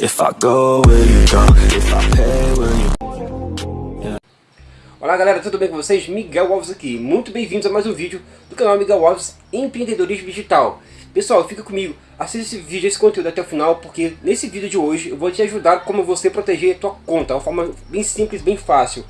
If I go, will you go? If I pay, will you... Olá galera, tudo bem com vocês? Miguel Alves aqui. Muito bem-vindos a mais um vídeo do canal Miguel Alves Empreendedorismo Digital. Pessoal, fica comigo, assista esse vídeo, esse conteúdo até o final, porque nesse vídeo de hoje eu vou te ajudar como você proteger a tua conta, uma forma bem simples, bem fácil.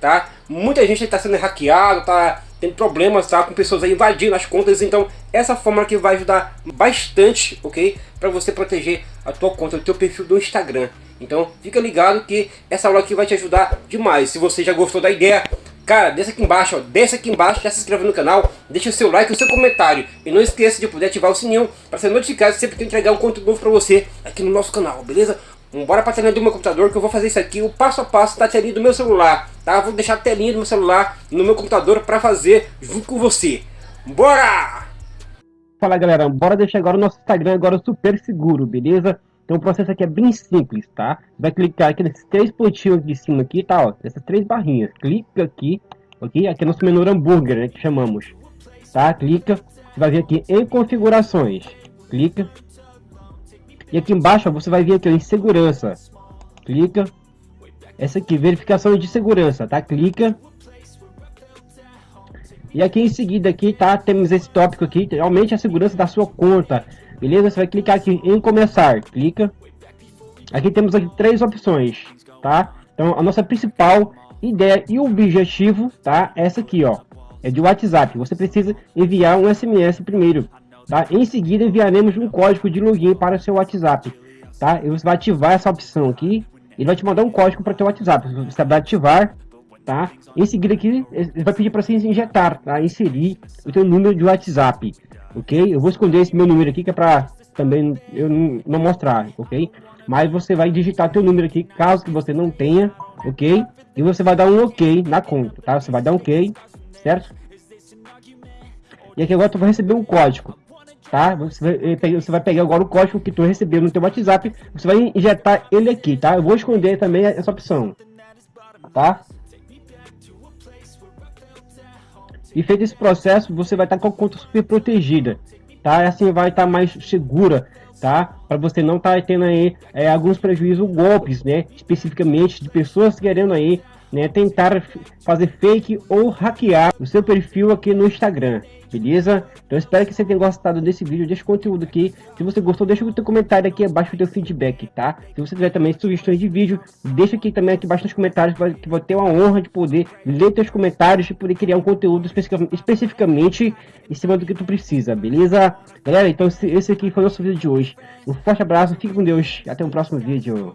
Tá? Muita gente está sendo hackeado, tá tendo problemas tá? com pessoas invadindo as contas, então essa forma aqui vai ajudar bastante, ok? Para você proteger a tua conta, o teu perfil do Instagram. Então fica ligado que essa aula aqui vai te ajudar demais. Se você já gostou da ideia, cara, desce aqui embaixo, ó, desce aqui embaixo, já se inscreve no canal, deixa o seu like o seu comentário. E não esqueça de poder ativar o sininho para ser notificado sempre que eu entregar um conteúdo novo para você aqui no nosso canal, beleza? Bora pra telinha do meu computador que eu vou fazer isso aqui, o passo a passo da telinha do meu celular, tá? Vou deixar a telinha do meu celular no meu computador pra fazer junto com você. Bora! Fala galera, bora deixar agora o nosso Instagram agora super seguro, beleza? Então o processo aqui é bem simples, tá? Vai clicar aqui nesses três pontinhos de cima aqui, tá? Ó, essas três barrinhas. Clica aqui, ok? Aqui é nosso menu hambúrguer, né? Que chamamos. Tá? Clica. Vai vir aqui em configurações. Clica. E aqui embaixo você vai vir aqui ó, em segurança. Clica. Essa aqui, verificação de segurança, tá? Clica. E aqui em seguida aqui, tá? Temos esse tópico aqui, aumente a segurança da sua conta. Beleza? Você vai clicar aqui em começar. Clica. Aqui temos aqui três opções, tá? Então a nossa principal ideia e objetivo, tá? Essa aqui, ó. É de WhatsApp. Você precisa enviar um SMS primeiro Tá? Em seguida, enviaremos um código de login para seu WhatsApp. Tá? E você vai ativar essa opção aqui. Ele vai te mandar um código para o seu WhatsApp. Você vai ativar. Tá? Em seguida aqui, ele vai pedir para você injetar, tá? inserir o seu número de WhatsApp. Ok? Eu vou esconder esse meu número aqui que é para também eu não mostrar, ok? Mas você vai digitar teu número aqui, caso que você não tenha, ok? E você vai dar um ok na conta, tá? Você vai dar um ok, certo? E aqui agora tu vai receber um código tá? Você vai, eh, você vai pegar agora o código que tu recebeu no teu WhatsApp, você vai injetar ele aqui, tá? Eu vou esconder também essa opção, tá? E feito esse processo, você vai estar com a conta super protegida, tá? Assim vai estar mais segura, tá? Para você não estar tá tendo aí é, alguns prejuízos, golpes, né? Especificamente de pessoas querendo aí, né? Tentar fazer fake ou hackear o seu perfil aqui no Instagram beleza? Então espero que você tenha gostado desse vídeo, desse conteúdo aqui. Se você gostou, deixa o teu comentário aqui abaixo o teu feedback, tá? Se você tiver também sugestões de vídeo, deixa aqui também aqui abaixo nos comentários, que vou ter uma honra de poder ler teus comentários e poder criar um conteúdo especificamente em cima do que tu precisa, beleza? Galera, então esse aqui foi o nosso vídeo de hoje. Um forte abraço, fique com Deus, até o próximo vídeo.